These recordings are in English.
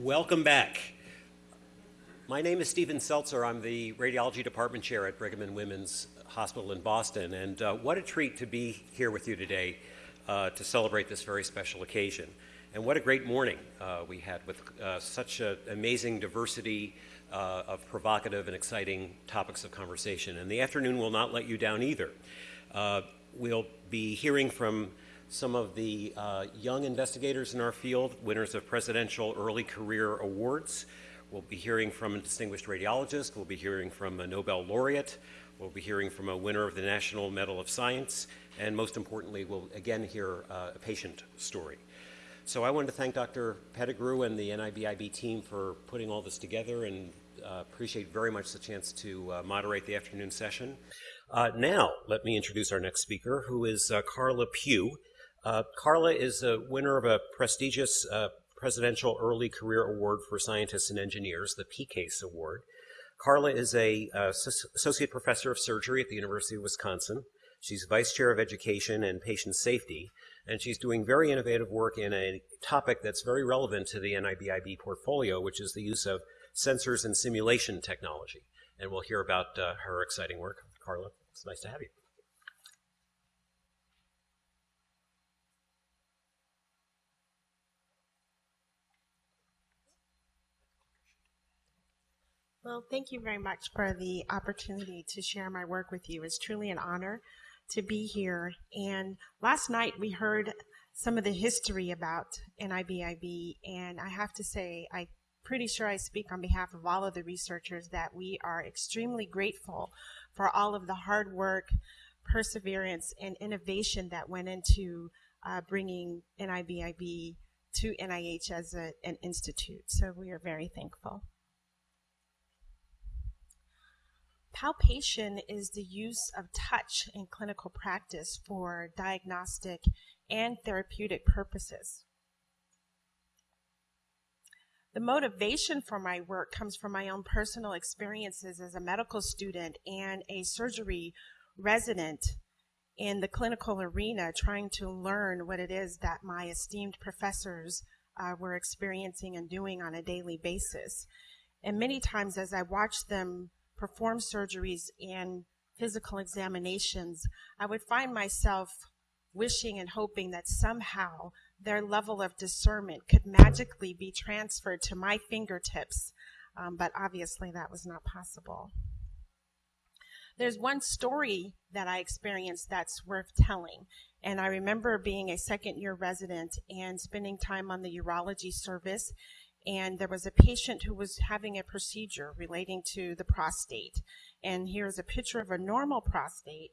Welcome back. My name is Steven Seltzer. I'm the radiology department chair at Brigham and Women's Hospital in Boston. And uh, what a treat to be here with you today uh, to celebrate this very special occasion. And what a great morning uh, we had with uh, such an amazing diversity uh, of provocative and exciting topics of conversation. And the afternoon will not let you down either. Uh, we'll be hearing from some of the uh, young investigators in our field, winners of Presidential Early Career Awards. We'll be hearing from a distinguished radiologist. We'll be hearing from a Nobel laureate. We'll be hearing from a winner of the National Medal of Science. And most importantly, we'll again hear uh, a patient story. So I wanted to thank Dr. Pettigrew and the NIBIB team for putting all this together and uh, appreciate very much the chance to uh, moderate the afternoon session. Uh, now, let me introduce our next speaker, who is uh, Carla Pugh. Uh, Carla is a winner of a prestigious uh, Presidential Early Career Award for Scientists and Engineers, the PECASE Award. Carla is a uh, associate professor of surgery at the University of Wisconsin. She's vice chair of education and patient safety, and she's doing very innovative work in a topic that's very relevant to the NIBIB portfolio, which is the use of sensors and simulation technology. And we'll hear about uh, her exciting work. Carla, it's nice to have you. Well, thank you very much for the opportunity to share my work with you. It's truly an honor to be here. And last night we heard some of the history about NIBIB, and I have to say, I'm pretty sure I speak on behalf of all of the researchers that we are extremely grateful for all of the hard work, perseverance, and innovation that went into uh, bringing NIBIB to NIH as a, an institute. So we are very thankful. Palpation is the use of touch in clinical practice for diagnostic and therapeutic purposes. The motivation for my work comes from my own personal experiences as a medical student and a surgery resident in the clinical arena, trying to learn what it is that my esteemed professors uh, were experiencing and doing on a daily basis. And many times, as I watched them perform surgeries and physical examinations, I would find myself wishing and hoping that somehow their level of discernment could magically be transferred to my fingertips, um, but obviously that was not possible. There's one story that I experienced that's worth telling. And I remember being a second year resident and spending time on the urology service and there was a patient who was having a procedure relating to the prostate. And here's a picture of a normal prostate.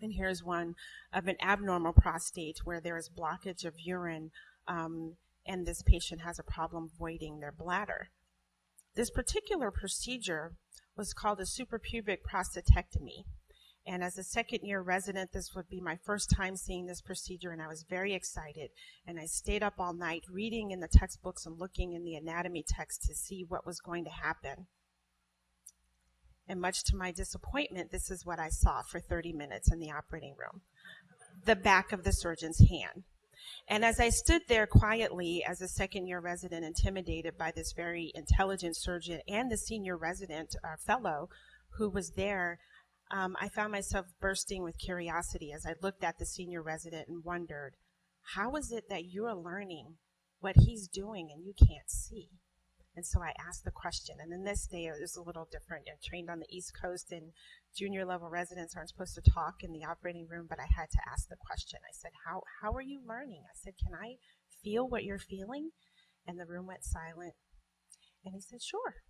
And here's one of an abnormal prostate where there is blockage of urine, um, and this patient has a problem voiding their bladder. This particular procedure was called a suprapubic prostatectomy. And as a second year resident, this would be my first time seeing this procedure, and I was very excited. And I stayed up all night reading in the textbooks and looking in the anatomy text to see what was going to happen. And much to my disappointment, this is what I saw for 30 minutes in the operating room the back of the surgeon's hand. And as I stood there quietly as a second year resident, intimidated by this very intelligent surgeon and the senior resident uh, fellow who was there, um, I found myself bursting with curiosity as I looked at the senior resident and wondered, how is it that you're learning what he's doing and you can't see? And so I asked the question. And then this day it was a little different. I trained on the East Coast and junior level residents aren't supposed to talk in the operating room, but I had to ask the question. I said, how, how are you learning? I said, can I feel what you're feeling? And the room went silent. And he said, sure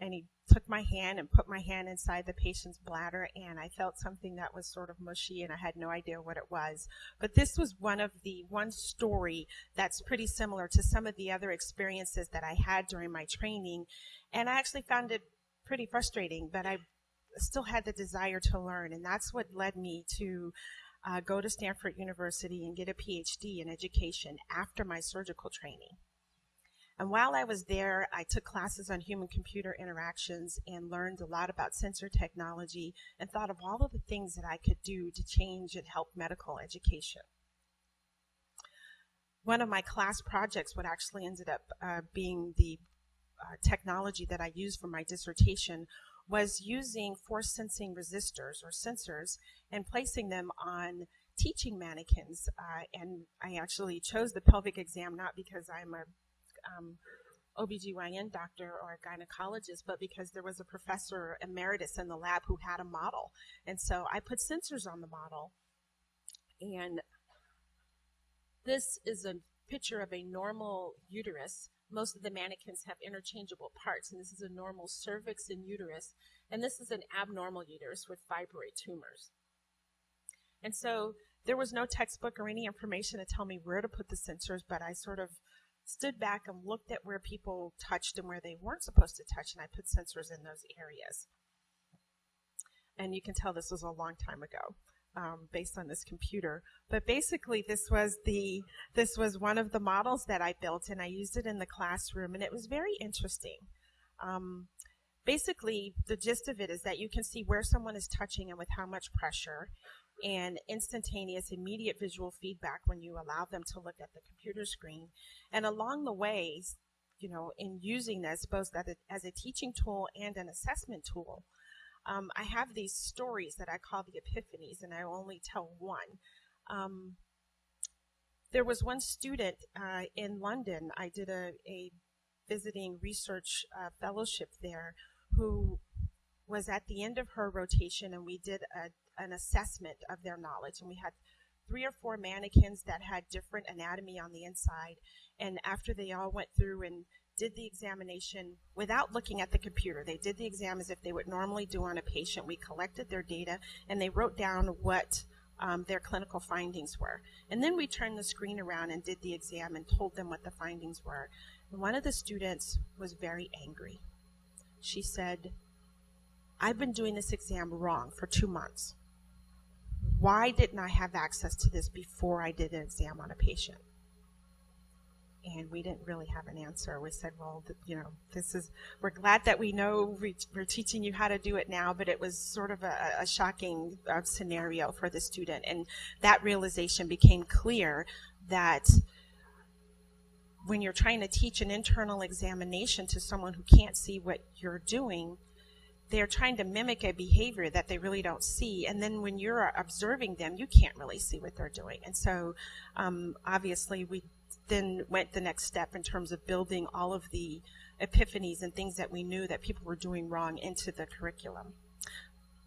and he took my hand and put my hand inside the patient's bladder and I felt something that was sort of mushy and I had no idea what it was. But this was one of the one story that's pretty similar to some of the other experiences that I had during my training and I actually found it pretty frustrating, but I still had the desire to learn and that's what led me to uh, go to Stanford University and get a PhD in education after my surgical training. And while I was there, I took classes on human computer interactions and learned a lot about sensor technology and thought of all of the things that I could do to change and help medical education. one of my class projects, what actually ended up uh, being the uh, technology that I used for my dissertation, was using force sensing resistors or sensors and placing them on teaching mannequins. Uh, and I actually chose the pelvic exam not because I'm a um, OBGYN doctor or a gynecologist, but because there was a professor emeritus in the lab who had a model. And so I put sensors on the model. And this is a picture of a normal uterus. Most of the mannequins have interchangeable parts, and this is a normal cervix and uterus. And this is an abnormal uterus with fibroid tumors. And so there was no textbook or any information to tell me where to put the sensors, but I sort of stood back and looked at where people touched and where they weren't supposed to touch, and I put sensors in those areas. And you can tell this was a long time ago. Um, based on this computer. But basically, this was the this was one of the models that I built, and I used it in the classroom, and it was very interesting. Um, basically, the gist of it is that you can see where someone is touching and with how much pressure, and instantaneous, immediate visual feedback when you allow them to look at the computer screen. And along the way, you know, in using this both as a teaching tool and an assessment tool, um, I have these stories that I call the epiphanies, and I only tell one. Um, there was one student uh, in London. I did a, a visiting research uh, fellowship there who was at the end of her rotation, and we did a, an assessment of their knowledge. And we had three or four mannequins that had different anatomy on the inside. And after they all went through and did the examination without looking at the computer, they did the exam as if they would normally do on a patient. We collected their data and they wrote down what um, their clinical findings were. And then we turned the screen around and did the exam and told them what the findings were. And one of the students was very angry. She said, I've been doing this exam wrong for two months why didn't I have access to this before I did an exam on a patient? And we didn't really have an answer. We said, well, you know, this is, we're glad that we know we're teaching you how to do it now, but it was sort of a, a shocking uh, scenario for the student. And that realization became clear that when you're trying to teach an internal examination to someone who can't see what you're doing, they're trying to mimic a behavior that they really don't see. And then when you're observing them, you can't really see what they're doing. And so, um, obviously, we then went the next step in terms of building all of the epiphanies and things that we knew that people were doing wrong into the curriculum.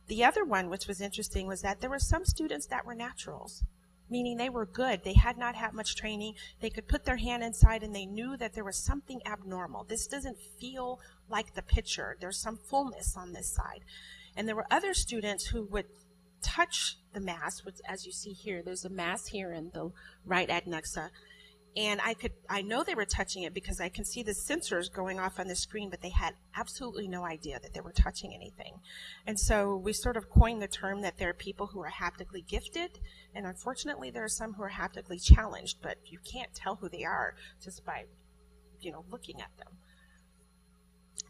The other one, which was interesting, was that there were some students that were naturals meaning they were good. They had not had much training. They could put their hand inside and they knew that there was something abnormal. This doesn't feel like the picture. There's some fullness on this side. And there were other students who would touch the mass, which as you see here, there's a mass here in the right adnexa, and I could I know they were touching it because I can see the sensors going off on the screen, but they had absolutely no idea that they were touching anything. And so we sort of coined the term that there are people who are haptically gifted, and unfortunately there are some who are haptically challenged, but you can't tell who they are just by you know looking at them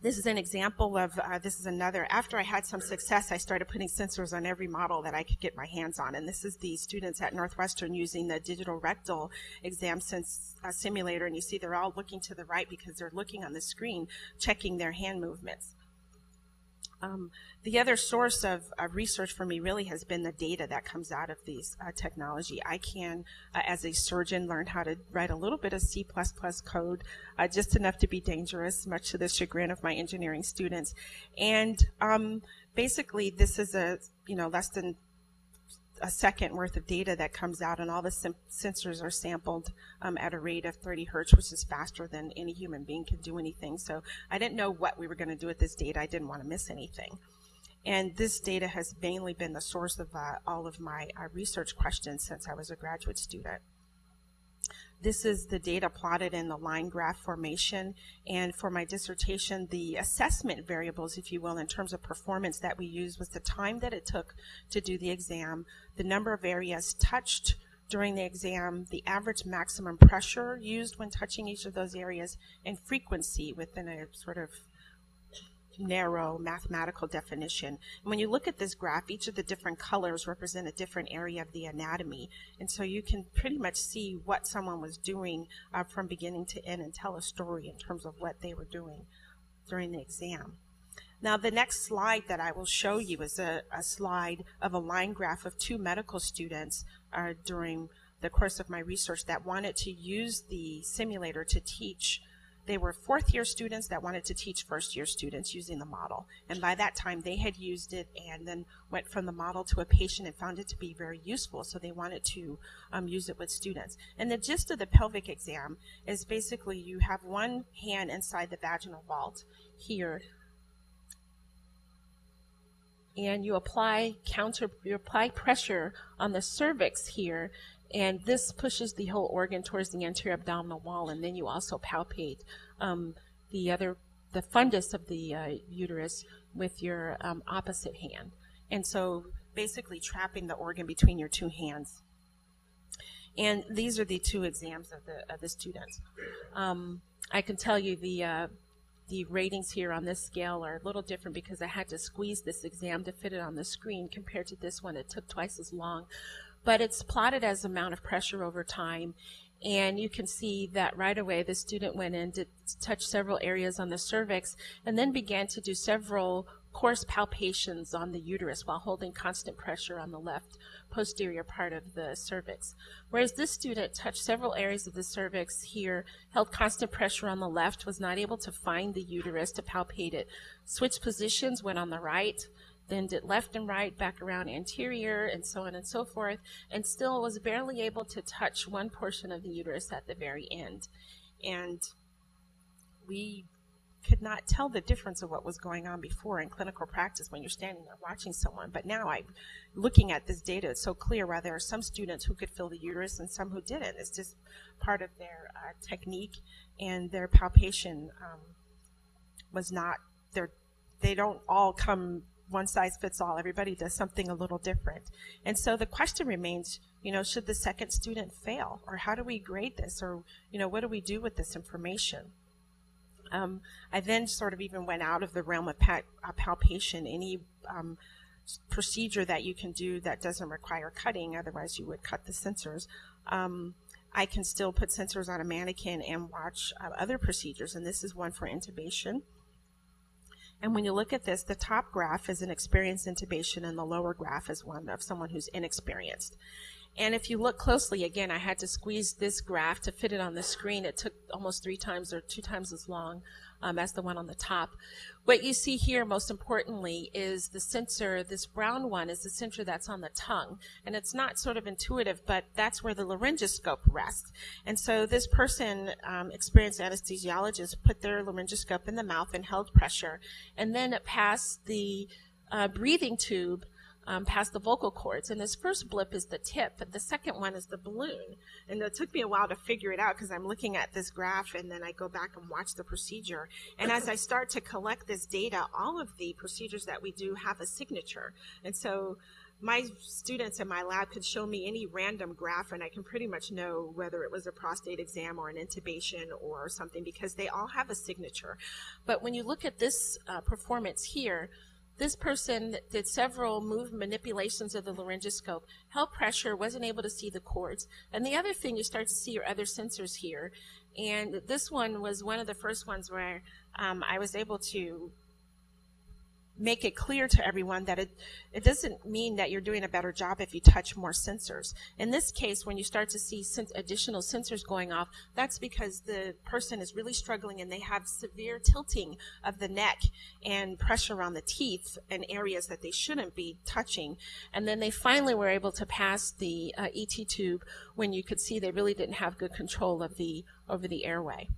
this is an example of uh, this is another after i had some success i started putting sensors on every model that i could get my hands on. And this is the students at northwestern using the digital rectal exam sense uh, simulator. And you see they're all looking to the right because they're looking on the screen checking their hand movements um, the other source of, of, research for me really has been the data that comes out of these uh, technology. I can, uh, as a surgeon, learn how to write a little bit of C++ code, uh, just enough to be dangerous, much to the chagrin of my engineering students. And um, basically, this is a you know less than a second worth of data that comes out, and all the sensors are sampled um, at a rate of 30 hertz, which is faster than any human being can do anything. So I didn't know what we were going to do with this data. I didn't want to miss anything. And this data has mainly been the source of uh, all of my uh, research questions since I was a graduate student. This is the data plotted in the line graph formation. And for my dissertation, the assessment variables, if you will, in terms of performance that we used was the time that it took to do the exam, the number of areas touched during the exam, the average maximum pressure used when touching each of those areas, and frequency within a sort of narrow mathematical definition. And when you look at this graph, each of the different colors represent a different area of the anatomy. And so you can pretty much see what someone was doing uh, from beginning to end and tell a story in terms of what they were doing during the exam. Now, the next slide that I will show you is a, a slide of a line graph of two medical students uh, during the course of my research that wanted to use the simulator to teach they were fourth year students that wanted to teach first year students using the model. And by that time, they had used it and then went from the model to a patient and found it to be very useful. So they wanted to um, use it with students. And the gist of the pelvic exam is basically you have one hand inside the vaginal vault here. And you apply counter, you apply pressure on the cervix here and this pushes the whole organ towards the anterior abdominal wall, and then you also palpate um, the other, the fundus of the uh, uterus with your um, opposite hand. And so basically trapping the organ between your two hands. And these are the two exams of the, of the students. Um, I can tell you the, uh, the ratings here on this scale are a little different because I had to squeeze this exam to fit it on the screen compared to this one. It took twice as long but it's plotted as amount of pressure over time. And you can see that right away the student went in to touch several areas on the cervix and then began to do several coarse palpations on the uterus while holding constant pressure on the left posterior part of the cervix. Whereas this student touched several areas of the cervix here, held constant pressure on the left, was not able to find the uterus to palpate it, switched positions, went on the right, then did left and right, back around anterior, and so on and so forth, and still was barely able to touch one portion of the uterus at the very end. And we could not tell the difference of what was going on before in clinical practice when you're standing there watching someone. But now I'm looking at this data, it's so clear why there are some students who could feel the uterus and some who didn't. It's just part of their uh, technique and their palpation um, was not, they don't all come one size fits all. Everybody does something a little different. And so the question remains, you know, should the second student fail? Or how do we grade this? Or, you know, what do we do with this information? Um, I then sort of even went out of the realm of uh, palpation. Any um, procedure that you can do that doesn't require cutting, otherwise you would cut the sensors. Um, I can still put sensors on a mannequin and watch uh, other procedures, and this is one for intubation. And when you look at this, the top graph is an experienced intubation and the lower graph is one of someone who's inexperienced. And if you look closely, again, I had to squeeze this graph to fit it on the screen. It took almost three times or two times as long um, as the one on the top. What you see here, most importantly, is the sensor. This brown one is the sensor that's on the tongue. And it's not sort of intuitive, but that's where the laryngoscope rests. And so this person, um, experienced anesthesiologist, put their laryngoscope in the mouth and held pressure. And then it passed the uh, breathing tube um, past the vocal cords. And this first blip is the tip, but the second one is the balloon. And it took me a while to figure it out because I'm looking at this graph and then I go back and watch the procedure. And as I start to collect this data, all of the procedures that we do have a signature. And so my students in my lab could show me any random graph and I can pretty much know whether it was a prostate exam or an intubation or something because they all have a signature. But when you look at this uh, performance here, this person did several move manipulations of the laryngoscope, held pressure, wasn't able to see the cords. And the other thing, you start to see your other sensors here. And this one was one of the first ones where um, I was able to make it clear to everyone that it, it doesn't mean that you're doing a better job if you touch more sensors. In this case, when you start to see additional sensors going off, that's because the person is really struggling and they have severe tilting of the neck and pressure on the teeth and areas that they shouldn't be touching. And then they finally were able to pass the uh, ET tube when you could see they really didn't have good control of the over the airway.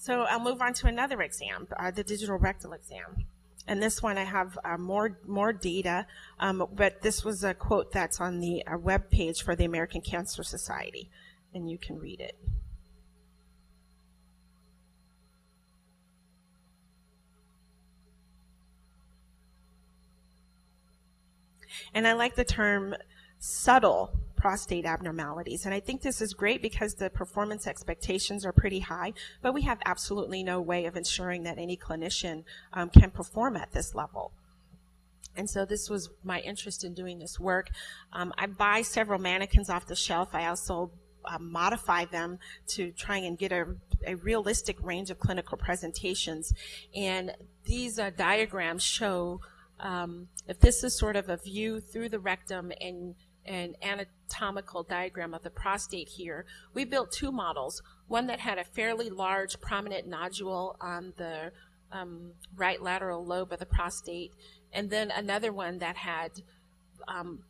So I'll move on to another exam, uh, the digital rectal exam. And this one I have uh, more more data, um, but this was a quote that's on the uh, web page for the American Cancer Society, and you can read it. And I like the term subtle prostate abnormalities. And I think this is great because the performance expectations are pretty high, but we have absolutely no way of ensuring that any clinician um, can perform at this level. And so this was my interest in doing this work. Um, I buy several mannequins off the shelf. I also uh, modify them to try and get a, a, realistic range of clinical presentations. And these uh, diagrams show um, if this is sort of a view through the rectum and an anatomical diagram of the prostate here, we built two models. One that had a fairly large prominent nodule on the um, right lateral lobe of the prostate, and then another one that had um,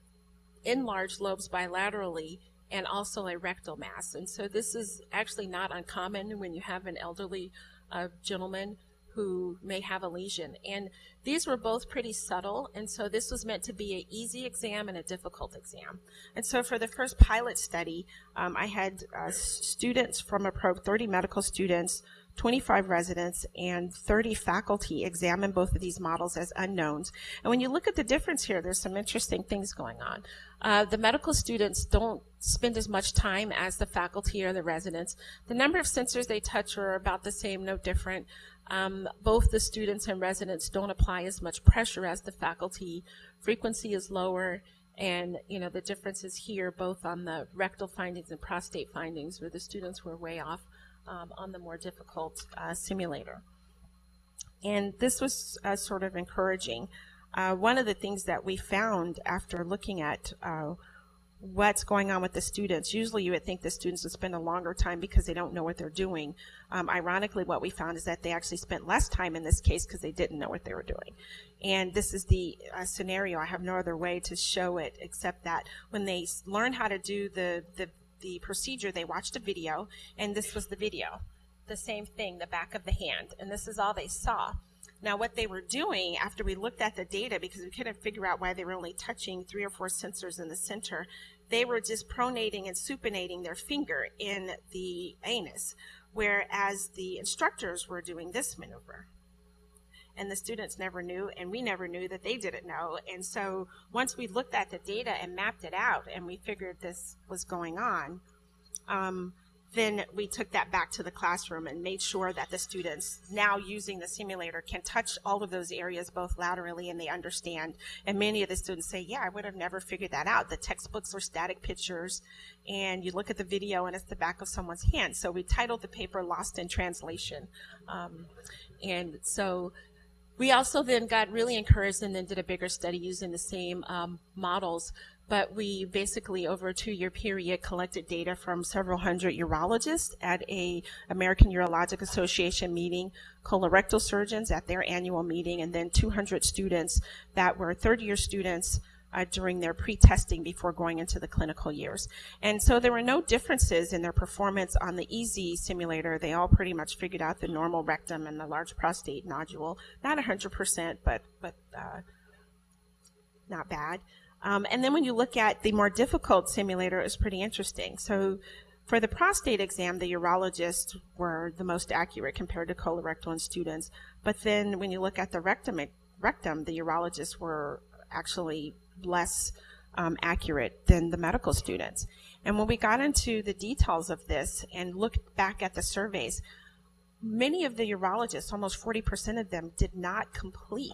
enlarged lobes bilaterally and also a rectal mass. And so this is actually not uncommon when you have an elderly uh, gentleman who may have a lesion. And these were both pretty subtle, and so this was meant to be an easy exam and a difficult exam. And so for the first pilot study, um, I had uh, students from a probe, 30 medical students, 25 residents and 30 faculty examine both of these models as unknowns. And when you look at the difference here, there's some interesting things going on. Uh, the medical students don't spend as much time as the faculty or the residents. The number of sensors they touch are about the same, no different. Um, both the students and residents don't apply as much pressure as the faculty. Frequency is lower. And, you know, the differences here, both on the rectal findings and prostate findings, where the students were way off um, on the more difficult uh, simulator. And this was uh, sort of encouraging. Uh, one of the things that we found after looking at uh, what's going on with the students. Usually you would think the students would spend a longer time because they don't know what they're doing. Um, ironically, what we found is that they actually spent less time in this case because they didn't know what they were doing. And this is the uh, scenario. I have no other way to show it except that when they learn how to do the, the the procedure, they watched a video, and this was the video. The same thing, the back of the hand. And this is all they saw. Now, what they were doing after we looked at the data, because we couldn't figure out why they were only touching three or four sensors in the center, they were just pronating and supinating their finger in the anus, whereas the instructors were doing this maneuver and the students never knew, and we never knew that they didn't know. And so once we looked at the data and mapped it out, and we figured this was going on, um, then we took that back to the classroom and made sure that the students now using the simulator can touch all of those areas both laterally and they understand. And many of the students say, yeah, I would have never figured that out. The textbooks are static pictures and you look at the video and it's the back of someone's hand. So we titled the paper Lost in Translation. Um, and so we also then got really encouraged and then did a bigger study using the same um, models. But we basically, over a two-year period, collected data from several hundred urologists at a American Urologic Association meeting, colorectal surgeons at their annual meeting, and then 200 students that were third-year students uh, during their pre-testing before going into the clinical years. And so there were no differences in their performance on the EZ simulator. They all pretty much figured out the normal rectum and the large prostate nodule. Not 100%, but, but uh, not bad. Um, and then when you look at the more difficult simulator, it was pretty interesting. So for the prostate exam, the urologists were the most accurate compared to colorectal students. But then when you look at the rectum, rectum, the urologists were actually less um, accurate than the medical students. And when we got into the details of this and looked back at the surveys, many of the urologists, almost 40% of them, did not complete.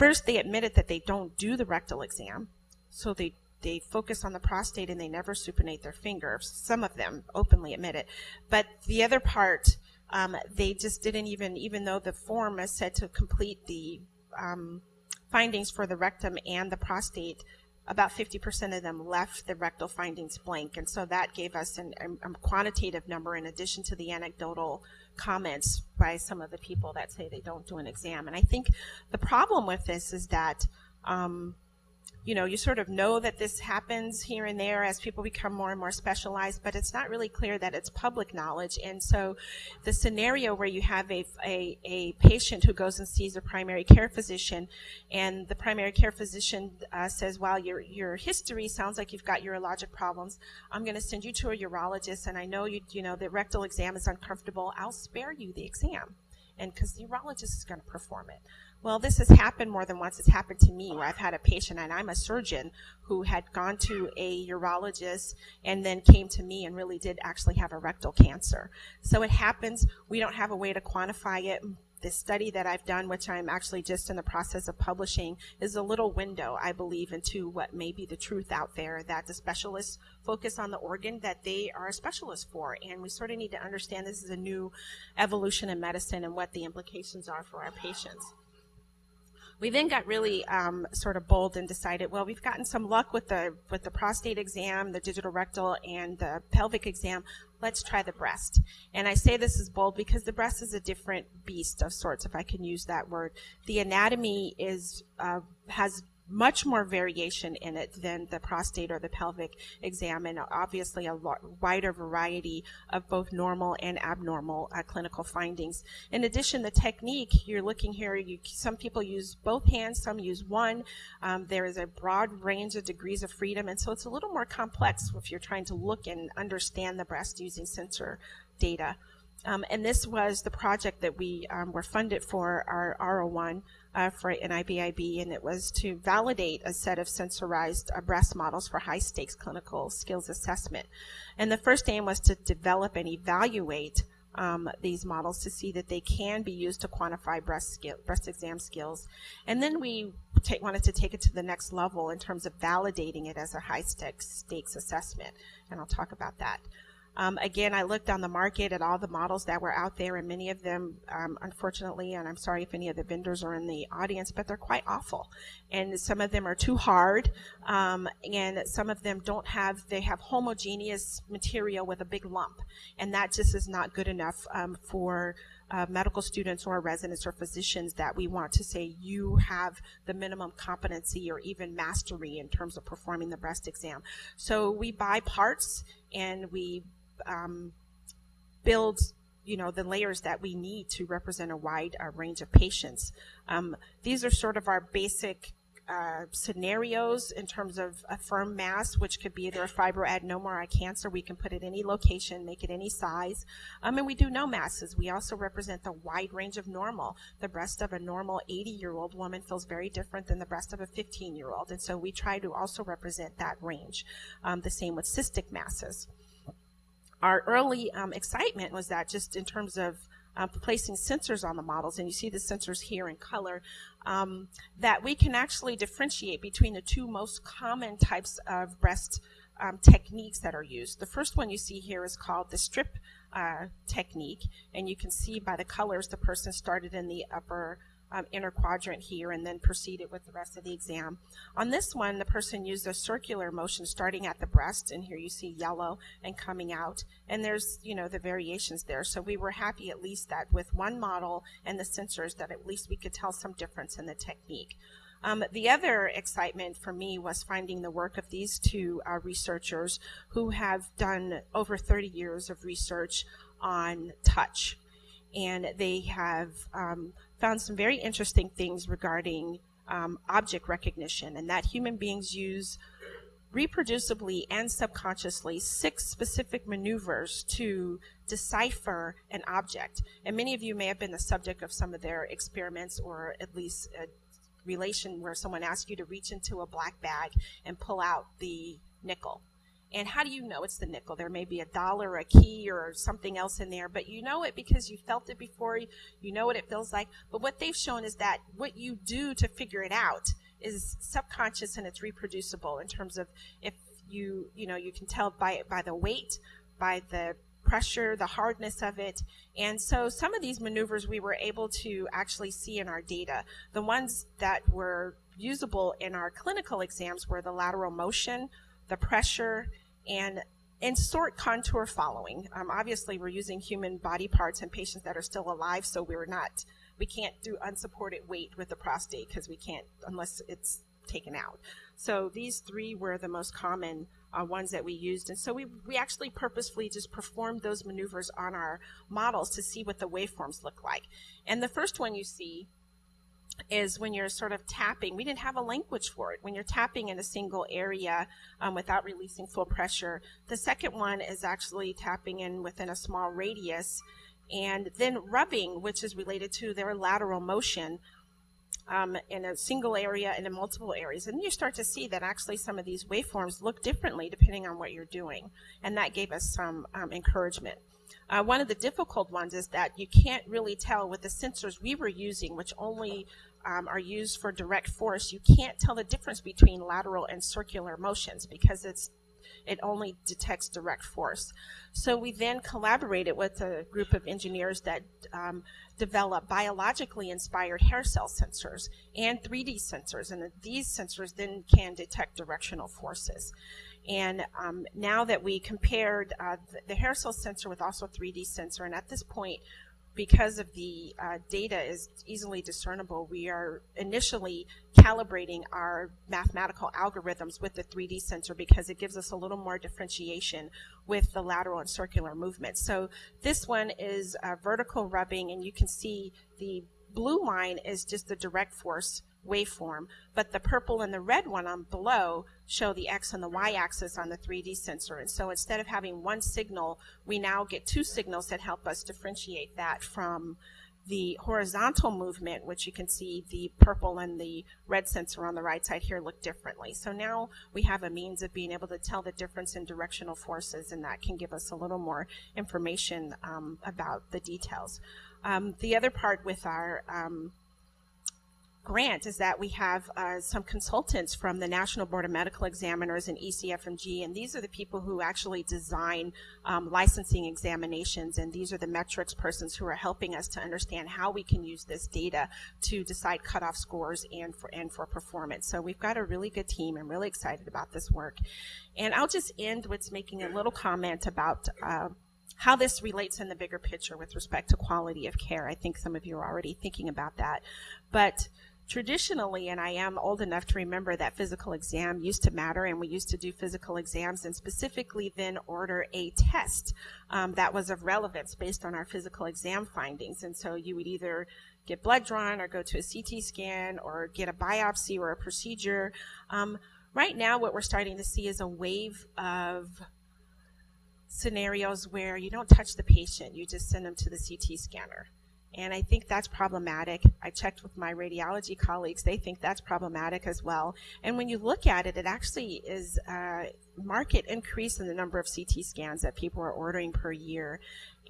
First, they admitted that they don't do the rectal exam, so they they focus on the prostate and they never supinate their finger. Some of them openly admit it, but the other part, um, they just didn't even, even though the form is said to complete the um, findings for the rectum and the prostate, about 50% of them left the rectal findings blank. And so that gave us an, a, a quantitative number in addition to the anecdotal comments by some of the people that say they don't do an exam. And I think the problem with this is that um, you know, you sort of know that this happens here and there as people become more and more specialized, but it's not really clear that it's public knowledge. And so the scenario where you have a, a, a patient who goes and sees a primary care physician and the primary care physician uh, says, well, your, your history sounds like you've got urologic problems. I'm going to send you to a urologist and I know you, you know, the rectal exam is uncomfortable. I'll spare you the exam and because the urologist is going to perform it. Well, this has happened more than once. It's happened to me where I've had a patient, and I'm a surgeon who had gone to a urologist and then came to me and really did actually have a rectal cancer. So it happens. We don't have a way to quantify it the study that I've done, which I'm actually just in the process of publishing, is a little window, I believe, into what may be the truth out there that the specialists focus on the organ that they are a specialist for. And we sort of need to understand this is a new evolution in medicine and what the implications are for our patients. We then got really um, sort of bold and decided, well, we've gotten some luck with the with the prostate exam, the digital rectal, and the pelvic exam. Let's try the breast. And I say this is bold because the breast is a different beast of sorts, if I can use that word. The anatomy is uh, has much more variation in it than the prostate or the pelvic exam, and obviously a wider variety of both normal and abnormal uh, clinical findings. In addition, the technique you're looking here, you, some people use both hands, some use one. Um, there is a broad range of degrees of freedom, and so it's a little more complex if you're trying to look and understand the breast using sensor data. Um, and this was the project that we um, were funded for our R01 uh, for NIBIB, and it was to validate a set of sensorized uh, breast models for high stakes clinical skills assessment. And the first aim was to develop and evaluate um, these models to see that they can be used to quantify breast skill, breast exam skills. And then we wanted to take it to the next level in terms of validating it as a high stakes assessment, and I'll talk about that. Um, again, I looked on the market at all the models that were out there, and many of them, um, unfortunately, and I'm sorry if any of the vendors are in the audience, but they're quite awful. And some of them are too hard, um, and some of them don't have, they have homogeneous material with a big lump. And that just is not good enough um, for uh, medical students or residents or physicians that we want to say you have the minimum competency or even mastery in terms of performing the breast exam. So we buy parts and we um, build you know the layers that we need to represent a wide uh, range of patients. Um, these are sort of our basic uh, scenarios in terms of a firm mass, which could be either a fibroadenoma or a cancer. We can put it any location, make it any size. Um, and we do no masses. We also represent the wide range of normal. The breast of a normal 80 year old woman feels very different than the breast of a 15 year old. And so we try to also represent that range. Um, the same with cystic masses our early um, excitement was that just in terms of uh, placing sensors on the models, and you see the sensors here in color, um, that we can actually differentiate between the two most common types of breast um, techniques that are used. The first one you see here is called the strip uh, technique, and you can see by the colors the person started in the upper um, inner quadrant here and then proceeded with the rest of the exam. On this one, the person used a circular motion starting at the breast, and here you see yellow and coming out, and there's, you know, the variations there. So we were happy at least that with one model and the sensors that at least we could tell some difference in the technique. Um, the other excitement for me was finding the work of these two uh, researchers who have done over 30 years of research on touch. And they have um, found some very interesting things regarding um, object recognition and that human beings use reproducibly and subconsciously six specific maneuvers to decipher an object. And many of you may have been the subject of some of their experiments or at least a relation where someone asks you to reach into a black bag and pull out the nickel. And how do you know it's the nickel? There may be a dollar, a key, or something else in there, but you know it because you felt it before. You know what it feels like. But what they've shown is that what you do to figure it out is subconscious and it's reproducible in terms of if you, you know, you can tell by by the weight, by the pressure, the hardness of it. And so some of these maneuvers we were able to actually see in our data. The ones that were usable in our clinical exams were the lateral motion, the pressure, and and sort contour following. Um, obviously, we're using human body parts in patients that are still alive, so we're not, we can't do unsupported weight with the prostate because we can't unless it's taken out. So these three were the most common uh, ones that we used, and so we we actually purposefully just performed those maneuvers on our models to see what the waveforms look like. And the first one you see is when you're sort of tapping. We didn't have a language for it. When you're tapping in a single area um, without releasing full pressure. The second one is actually tapping in within a small radius And then rubbing, which is related to their lateral motion um, in a single area and in multiple areas. And you start to see that actually some of these waveforms look differently depending on what you're doing. And that gave us some um, encouragement. Uh, one of the difficult ones is that you can't really tell with the sensors we were using, which only um, are used for direct force, you can't tell the difference between lateral and circular motions because it's it only detects direct force. So we then collaborated with a group of engineers that um, develop biologically inspired hair cell sensors and 3D sensors, and these sensors then can detect directional forces. And um, now that we compared uh, the, the hair cell sensor with also 3D sensor, and at this point because of the uh, data is easily discernible, we are initially calibrating our mathematical algorithms with the 3D sensor because it gives us a little more differentiation with the lateral and circular movements. So this one is uh, vertical rubbing, and you can see the blue line is just the direct force waveform, but the purple and the red one on below show the X and the Y axis on the 3D sensor. And so instead of having one signal, we now get two signals that help us differentiate that from the horizontal movement, which you can see the purple and the red sensor on the right side here look differently. So now we have a means of being able to tell the difference in directional forces, and that can give us a little more information um, about the details. Um, the other part with our um, grant is that we have uh, some consultants from the National Board of Medical Examiners and ECFMG, and these are the people who actually design um, licensing examinations, and these are the metrics persons who are helping us to understand how we can use this data to decide cutoff scores and for and for performance. So we've got a really good team. I'm really excited about this work, and I'll just end with making a little comment about. Uh, how this relates in the bigger picture with respect to quality of care. I think some of you are already thinking about that. But traditionally, and I am old enough to remember that physical exam used to matter, and we used to do physical exams and specifically then order a test um, that was of relevance based on our physical exam findings. And so you would either get blood drawn or go to a CT scan or get a biopsy or a procedure. Um, right now, what we're starting to see is a wave of scenarios where you don't touch the patient, you just send them to the CT scanner. And I think that's problematic. I checked with my radiology colleagues. They think that's problematic as well. And when you look at it, it actually is a market increase in the number of CT scans that people are ordering per year.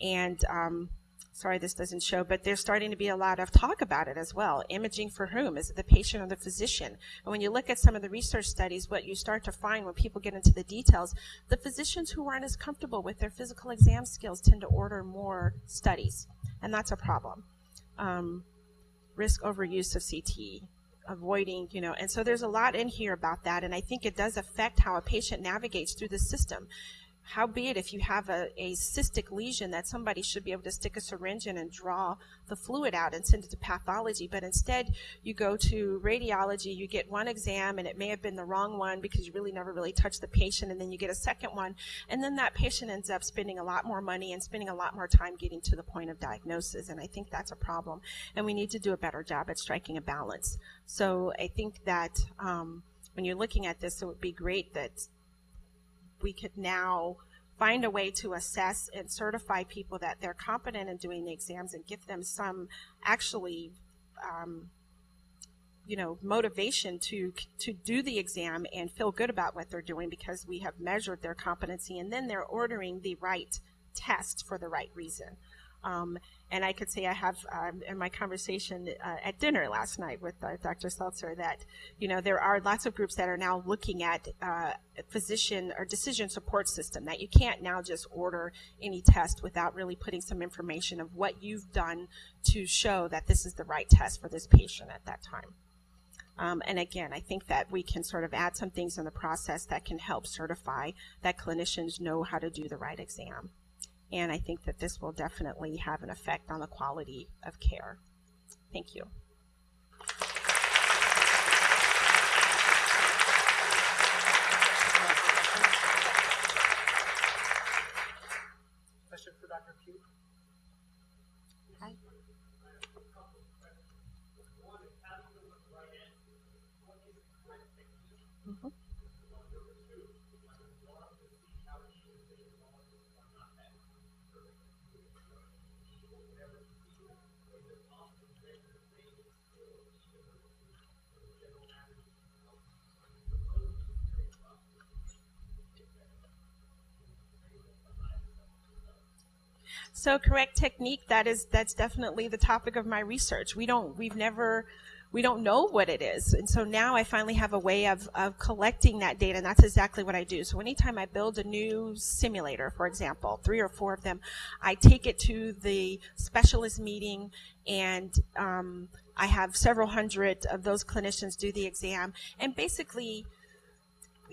And um, sorry this doesn't show, but there's starting to be a lot of talk about it as well. Imaging for whom? Is it the patient or the physician? And when you look at some of the research studies, what you start to find when people get into the details, the physicians who aren't as comfortable with their physical exam skills tend to order more studies and that's a problem. Um, risk overuse of CT, avoiding, you know, and so there's a lot in here about that, and I think it does affect how a patient navigates through the system. Howbeit, if you have a, a cystic lesion, that somebody should be able to stick a syringe in and draw the fluid out and send it to pathology. But instead, you go to radiology, you get one exam, and it may have been the wrong one because you really never really touched the patient, and then you get a second one, and then that patient ends up spending a lot more money and spending a lot more time getting to the point of diagnosis. And I think that's a problem, and we need to do a better job at striking a balance. So I think that um, when you're looking at this, it would be great that we could now find a way to assess and certify people that they're competent in doing the exams and give them some actually um, you know motivation to to do the exam and feel good about what they're doing because we have measured their competency and then they're ordering the right test for the right reason um, and I could say I have um, in my conversation uh, at dinner last night with uh, Dr. Seltzer that you know there are lots of groups that are now looking at uh, physician or decision support system that you can't now just order any test without really putting some information of what you've done to show that this is the right test for this patient at that time. Um, and again, I think that we can sort of add some things in the process that can help certify that clinicians know how to do the right exam. And I think that this will definitely have an effect on the quality of care. Thank you. Question for Dr. Pugh? Hi. Mhm. So correct technique, that is, that's definitely the topic of my research. We don't, we've never, we don't know what it is. And so now I finally have a way of, of collecting that data, and that's exactly what I do. So anytime I build a new simulator, for example, three or four of them, I take it to the specialist meeting and um, I have several hundred of those clinicians do the exam. And basically,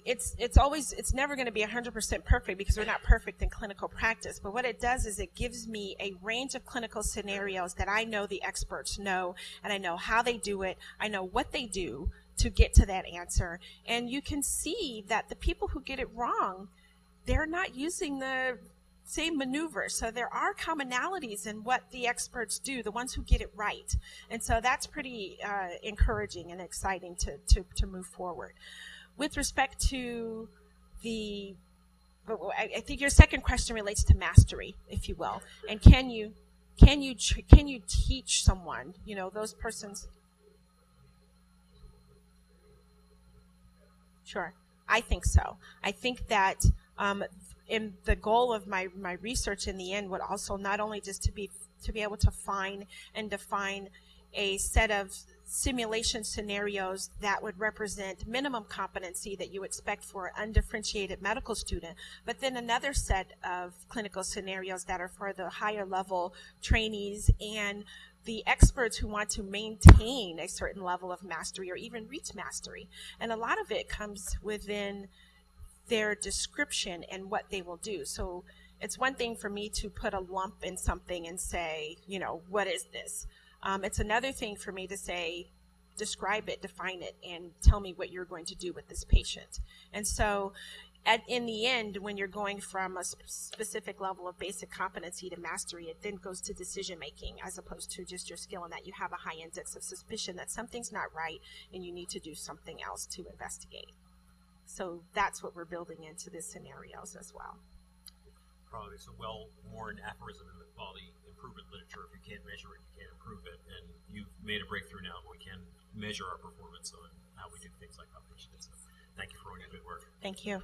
it's it's always it's never going to be 100% perfect because we're not perfect in clinical practice but what it does is it gives me a range of clinical scenarios that I know the experts know and I know how they do it I know what they do to get to that answer and you can see that the people who get it wrong they're not using the same maneuver. So there are commonalities in what the experts do, the ones who get it right. And so that's pretty uh, encouraging and exciting to, to, to move forward with respect to the I think your second question relates to mastery, if you will, and can you can you can you teach someone, you know, those persons? Sure, I think so. I think that um, in the goal of my my research in the end would also not only just to be to be able to find and define a set of simulation scenarios that would represent minimum competency that you expect for an undifferentiated medical student, but then another set of clinical scenarios that are for the higher level trainees and the experts who want to maintain a certain level of mastery or even reach mastery. And a lot of it comes within their description and what they will do. So it's one thing for me to put a lump in something and say, you know, what is this? Um, it's another thing for me to say, describe it, define it, and tell me what you're going to do with this patient. And so, at, in the end, when you're going from a sp- specific level of basic competency to mastery, it then goes to decision making as opposed to just your skill, and that you have a high index of suspicion that something's not right and you need to do something else to investigate. So that's what we're building into the scenarios as well. probably it's a well-worn aphorism in the quality improvement literature. If you can't measure it, you improve it. And you've made a breakthrough now. We can measure our performance on how we do things like that. So thank you for all your good work. Thank you.